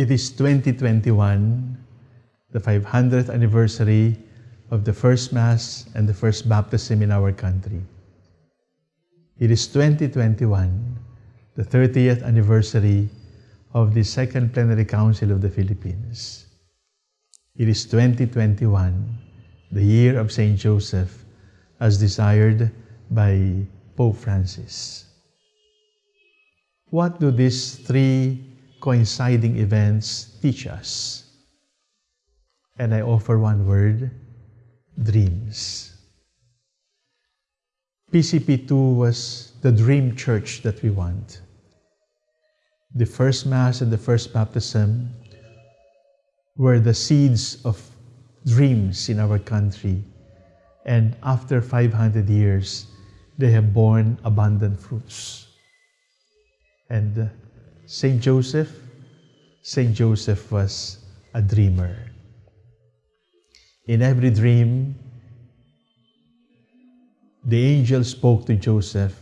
It is 2021, the 500th anniversary of the first Mass and the first baptism in our country. It is 2021, the 30th anniversary of the Second Plenary Council of the Philippines. It is 2021, the year of St. Joseph, as desired by Pope Francis. What do these three coinciding events teach us? And I offer one word, dreams. PCP2 was the dream church that we want. The first Mass and the first baptism were the seeds of dreams in our country. And after 500 years, they have borne abundant fruits. And St. Joseph, St. Joseph was a dreamer. In every dream, the angel spoke to Joseph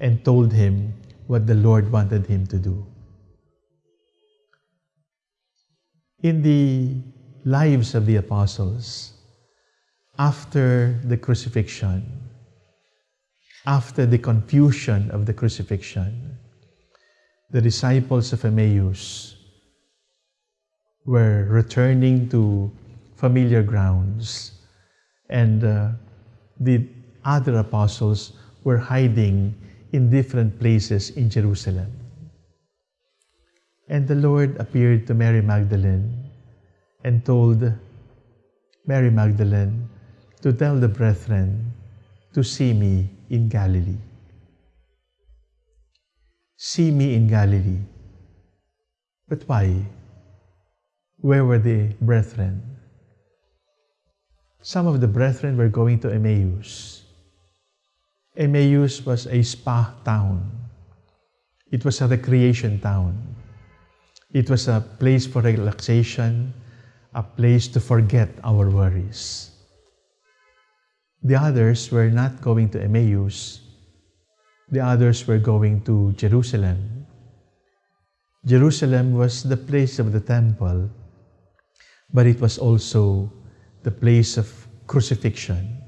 and told him what the Lord wanted him to do. In the lives of the apostles, after the crucifixion, after the confusion of the crucifixion, the disciples of Emmaus were returning to familiar grounds, and uh, the other apostles were hiding in different places in Jerusalem. And the Lord appeared to Mary Magdalene and told Mary Magdalene to tell the brethren to see me in Galilee see me in Galilee. But why? Where were the brethren? Some of the brethren were going to Emmaus. Emmaus was a spa town. It was a recreation town. It was a place for relaxation, a place to forget our worries. The others were not going to Emmaus, the others were going to Jerusalem. Jerusalem was the place of the temple, but it was also the place of crucifixion.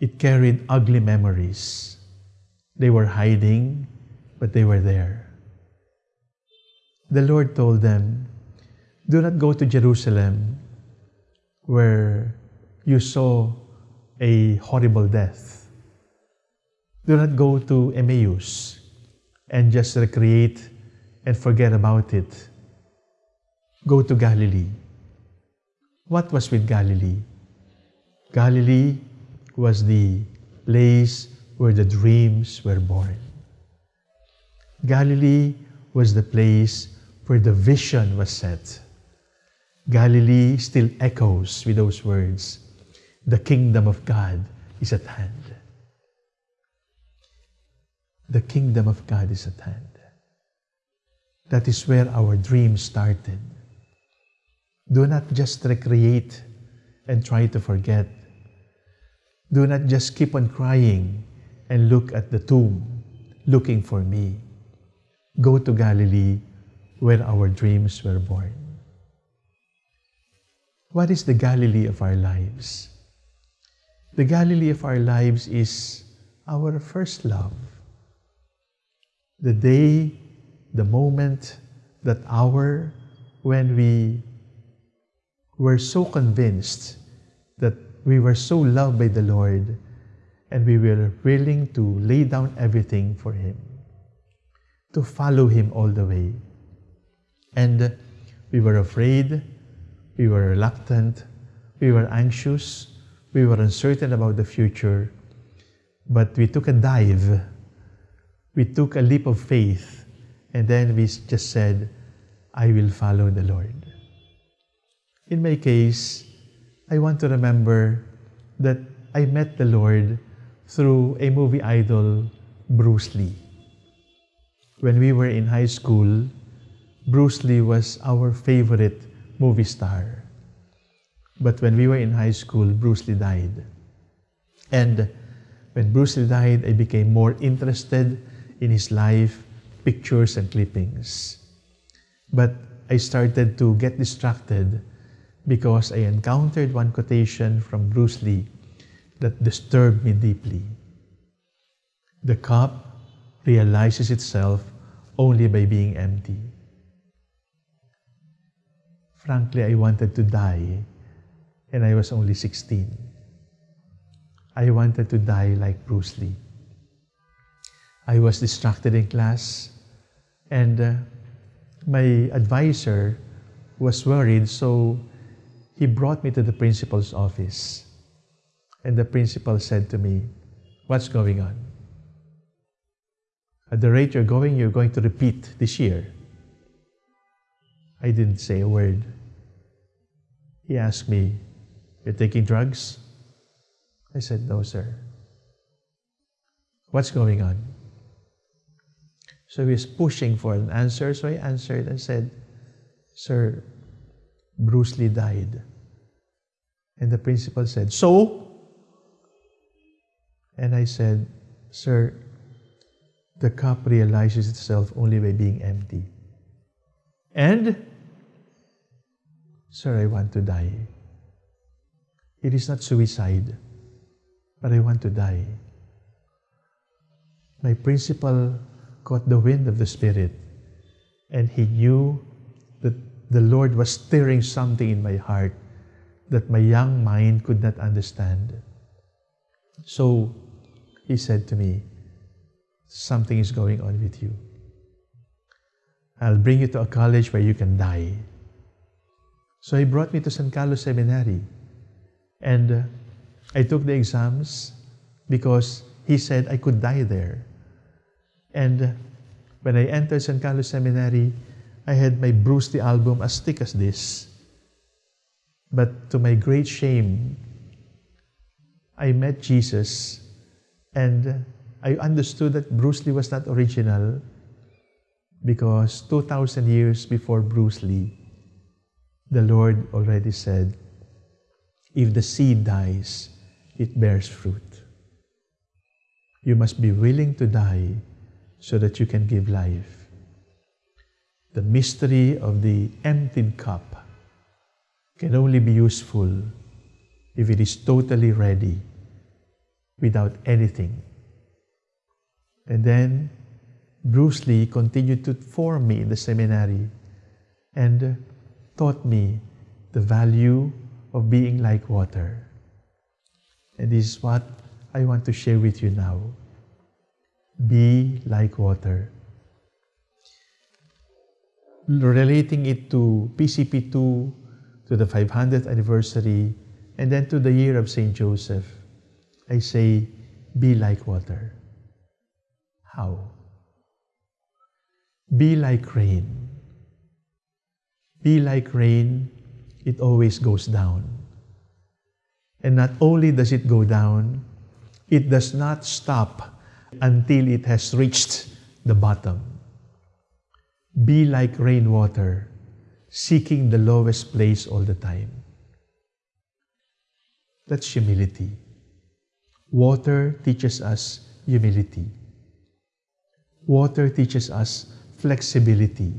It carried ugly memories. They were hiding, but they were there. The Lord told them, Do not go to Jerusalem where you saw a horrible death do not go to Emmaus and just recreate and forget about it. Go to Galilee. What was with Galilee? Galilee was the place where the dreams were born. Galilee was the place where the vision was set. Galilee still echoes with those words, the kingdom of God is at hand. The kingdom of God is at hand. That is where our dream started. Do not just recreate and try to forget. Do not just keep on crying and look at the tomb, looking for me. Go to Galilee where our dreams were born. What is the Galilee of our lives? The Galilee of our lives is our first love the day, the moment, that hour when we were so convinced that we were so loved by the Lord and we were willing to lay down everything for Him, to follow Him all the way. And we were afraid, we were reluctant, we were anxious, we were uncertain about the future, but we took a dive we took a leap of faith and then we just said, I will follow the Lord. In my case, I want to remember that I met the Lord through a movie idol, Bruce Lee. When we were in high school, Bruce Lee was our favorite movie star. But when we were in high school, Bruce Lee died. And when Bruce Lee died, I became more interested in his life, pictures and clippings. But I started to get distracted because I encountered one quotation from Bruce Lee that disturbed me deeply. The cup realizes itself only by being empty. Frankly, I wanted to die, and I was only 16. I wanted to die like Bruce Lee. I was distracted in class, and uh, my advisor was worried, so he brought me to the principal's office. And the principal said to me, What's going on? At the rate you're going, you're going to repeat this year. I didn't say a word. He asked me, You're taking drugs? I said, No, sir. What's going on? So he was pushing for an answer, so I answered and said, Sir, Bruce Lee died. And the principal said, So? And I said, Sir, the cup realizes itself only by being empty. And, Sir, I want to die. It is not suicide, but I want to die. My principal caught the wind of the Spirit, and he knew that the Lord was stirring something in my heart that my young mind could not understand. So he said to me, Something is going on with you. I'll bring you to a college where you can die. So he brought me to San Carlos Seminary. And uh, I took the exams because he said I could die there. And when I entered San Carlos Seminary, I had my Bruce Lee album as thick as this. But to my great shame, I met Jesus and I understood that Bruce Lee was not original because 2,000 years before Bruce Lee, the Lord already said, if the seed dies, it bears fruit. You must be willing to die so that you can give life the mystery of the emptied cup can only be useful if it is totally ready without anything. And then Bruce Lee continued to form me in the seminary and taught me the value of being like water. And this is what I want to share with you now. Be like water relating it to PCP2, to the 500th anniversary, and then to the year of St. Joseph, I say, be like water. How? Be like rain. Be like rain, it always goes down. And not only does it go down, it does not stop until it has reached the bottom. Be like rainwater, seeking the lowest place all the time. That's humility. Water teaches us humility. Water teaches us flexibility,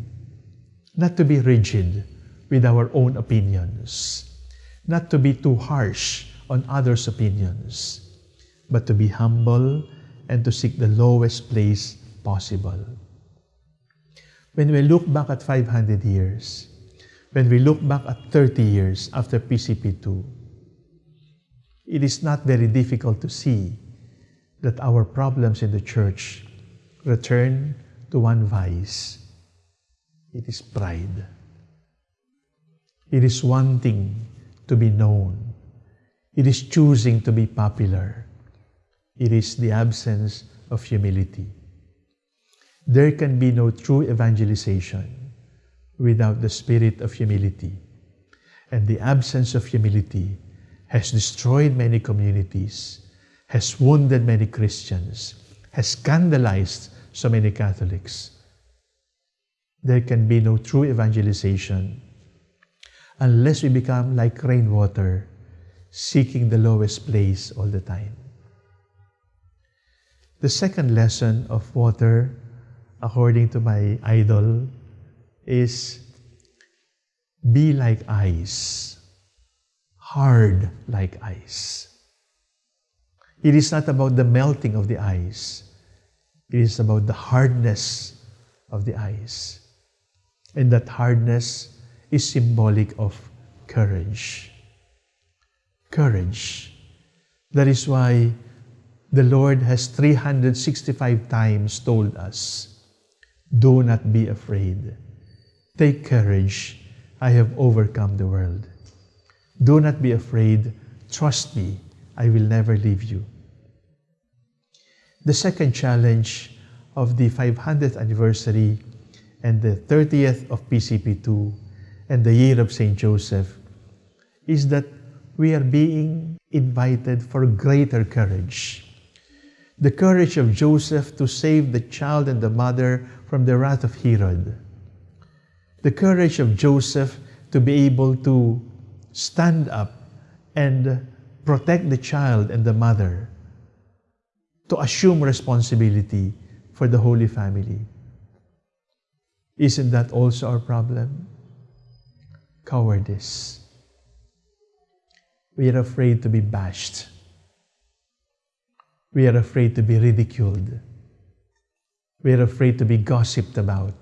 not to be rigid with our own opinions, not to be too harsh on others' opinions, but to be humble and to seek the lowest place possible. When we look back at 500 years, when we look back at 30 years after PCP2, it is not very difficult to see that our problems in the church return to one vice. It is pride. It is wanting to be known. It is choosing to be popular. It is the absence of humility. There can be no true evangelization without the spirit of humility. And the absence of humility has destroyed many communities, has wounded many Christians, has scandalized so many Catholics. There can be no true evangelization unless we become like rainwater, seeking the lowest place all the time. The second lesson of water according to my idol, is be like ice, hard like ice. It is not about the melting of the ice. It is about the hardness of the ice. And that hardness is symbolic of courage. Courage. That is why the Lord has 365 times told us, Do not be afraid. Take courage. I have overcome the world. Do not be afraid. Trust me. I will never leave you. The second challenge of the 500th anniversary and the 30th of PCP2 and the year of St. Joseph is that we are being invited for greater courage. The courage of Joseph to save the child and the mother from the wrath of Herod. The courage of Joseph to be able to stand up and protect the child and the mother to assume responsibility for the Holy Family. Isn't that also our problem? Cowardice. We are afraid to be bashed. We are afraid to be ridiculed. We are afraid to be gossiped about.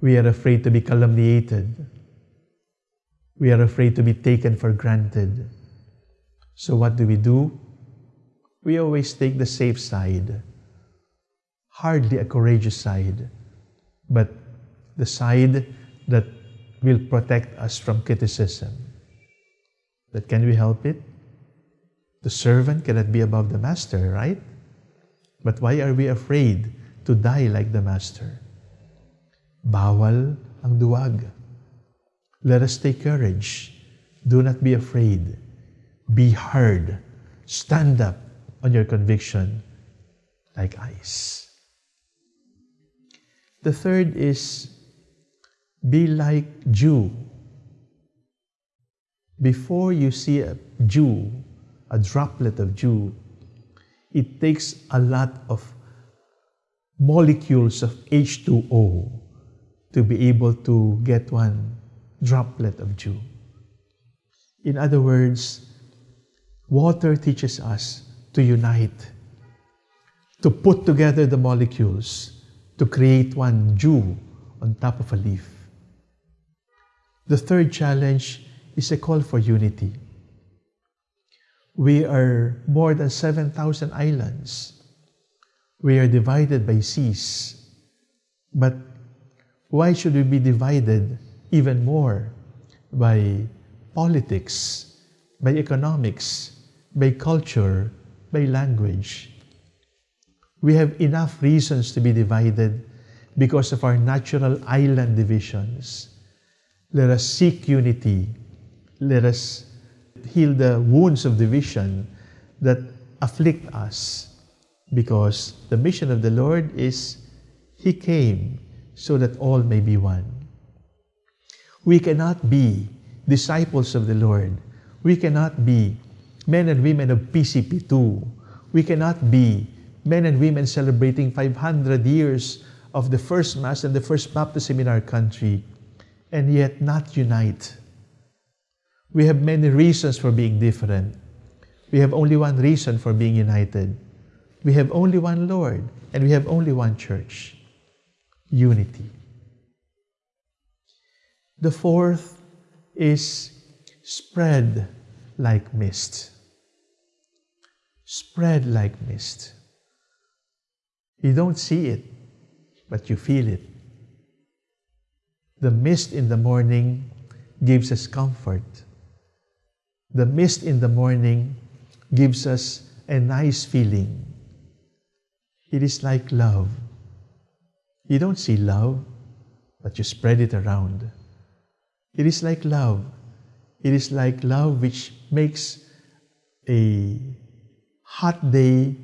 We are afraid to be calumniated. We are afraid to be taken for granted. So what do we do? we always take the safe side. Hardly a courageous side, but the side that will protect us from criticism. But can we help it? The servant cannot be above the master, right? But why are we afraid to die like the master? Bawal ang duwag. Let us take courage. Do not be afraid. Be hard. Stand up on your conviction like ice. The third is be like dew. Before you see a dew, a droplet of dew, it takes a lot of molecules of H2O to be able to get one droplet of dew. In other words, water teaches us to unite, to put together the molecules to create one dew on top of a leaf. The third challenge is a call for unity. We are more than 7,000 islands. We are divided by seas. But why should we be divided even more by politics, by economics, by culture, by language. We have enough reasons to be divided because of our natural island divisions. Let us seek unity. Let us heal the wounds of division that afflict us because the mission of the Lord is He came so that all may be one. We cannot be disciples of the Lord. We cannot be men and women of PCP2. We cannot be men and women celebrating 500 years of the first Mass and the first baptism in our country and yet not unite. We have many reasons for being different. We have only one reason for being united. We have only one Lord and we have only one church. Unity. The fourth is spread like mist spread like mist. You don't see it, but you feel it. The mist in the morning gives us comfort. The mist in the morning gives us a nice feeling. It is like love. You don't see love, but you spread it around. It is like love. It is like love which makes a hot day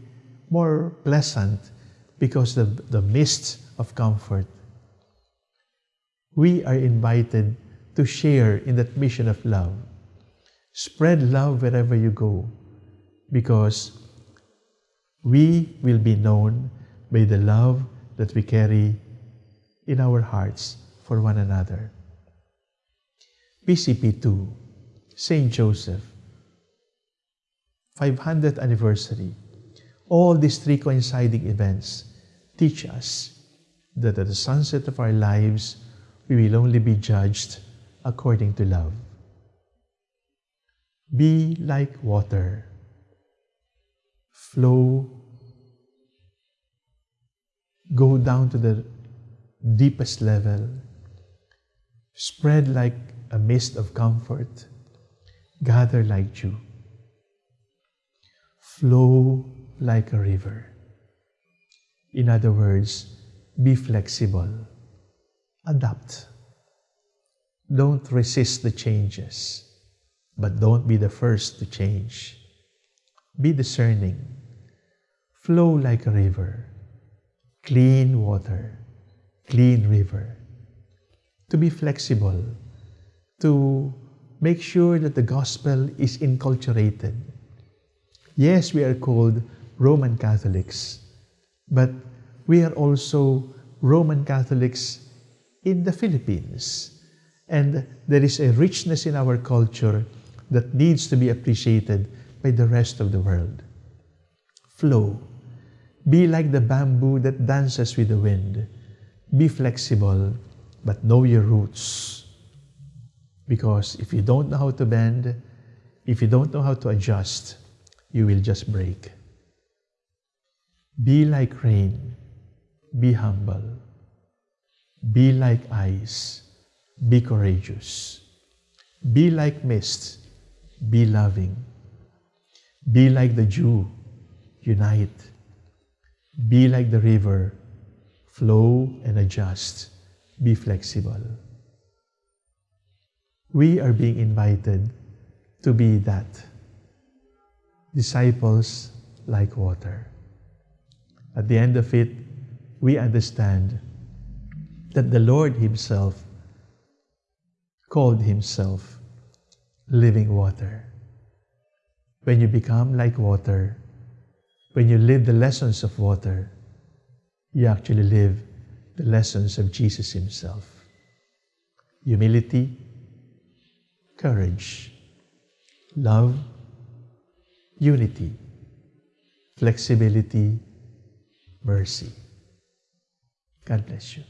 more pleasant because of the mist of comfort. We are invited to share in that mission of love. Spread love wherever you go because we will be known by the love that we carry in our hearts for one another. PCP2, St. Joseph, 500th anniversary. All these three coinciding events teach us that at the sunset of our lives, we will only be judged according to love. Be like water. Flow. Go down to the deepest level. Spread like a mist of comfort. Gather like dew. Flow like a river. In other words, be flexible. Adapt. Don't resist the changes, but don't be the first to change. Be discerning. Flow like a river. Clean water. Clean river. To be flexible. To make sure that the gospel is inculturated. Yes, we are called Roman Catholics, but we are also Roman Catholics in the Philippines. And there is a richness in our culture that needs to be appreciated by the rest of the world. Flow. Be like the bamboo that dances with the wind. Be flexible, but know your roots. Because if you don't know how to bend, if you don't know how to adjust, you will just break. Be like rain. Be humble. Be like ice. Be courageous. Be like mist. Be loving. Be like the dew. Unite. Be like the river. Flow and adjust. Be flexible. We are being invited to be that. Disciples like water. At the end of it, we understand that the Lord Himself called Himself living water. When you become like water, when you live the lessons of water, you actually live the lessons of Jesus Himself. Humility, courage, love, unity, flexibility, mercy. God bless you.